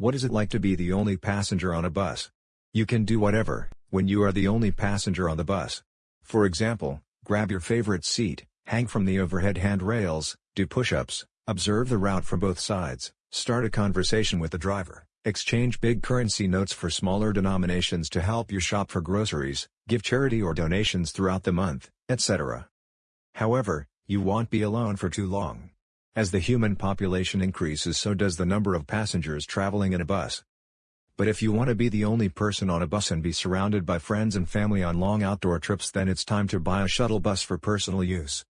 What is it like to be the only passenger on a bus? You can do whatever, when you are the only passenger on the bus. For example, grab your favorite seat, hang from the overhead handrails, do push-ups, observe the route from both sides, start a conversation with the driver, exchange big currency notes for smaller denominations to help you shop for groceries, give charity or donations throughout the month, etc. However, you won't be alone for too long. As the human population increases so does the number of passengers traveling in a bus. But if you want to be the only person on a bus and be surrounded by friends and family on long outdoor trips then it's time to buy a shuttle bus for personal use.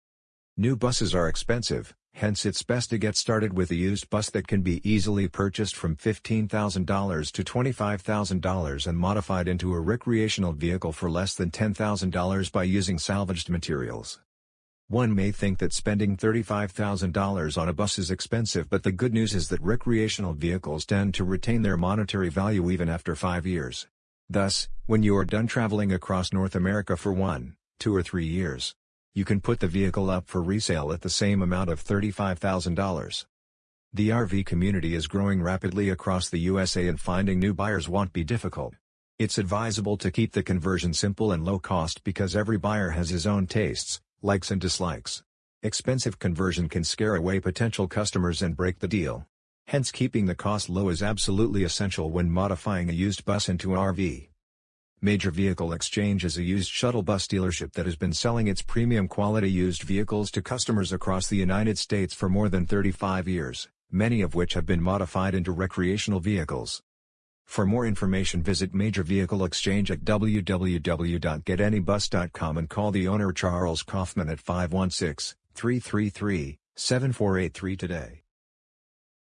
New buses are expensive, hence it's best to get started with a used bus that can be easily purchased from $15,000 to $25,000 and modified into a recreational vehicle for less than $10,000 by using salvaged materials. One may think that spending $35,000 on a bus is expensive but the good news is that recreational vehicles tend to retain their monetary value even after five years. Thus, when you are done traveling across North America for one, two or three years, you can put the vehicle up for resale at the same amount of $35,000. The RV community is growing rapidly across the USA and finding new buyers won't be difficult. It's advisable to keep the conversion simple and low cost because every buyer has his own tastes, likes and dislikes. Expensive conversion can scare away potential customers and break the deal. Hence keeping the cost low is absolutely essential when modifying a used bus into an RV. Major Vehicle Exchange is a used shuttle bus dealership that has been selling its premium quality used vehicles to customers across the United States for more than 35 years, many of which have been modified into recreational vehicles. For more information visit Major Vehicle Exchange at www.getanybus.com and call the owner Charles Kaufman at 516-333-7483 today.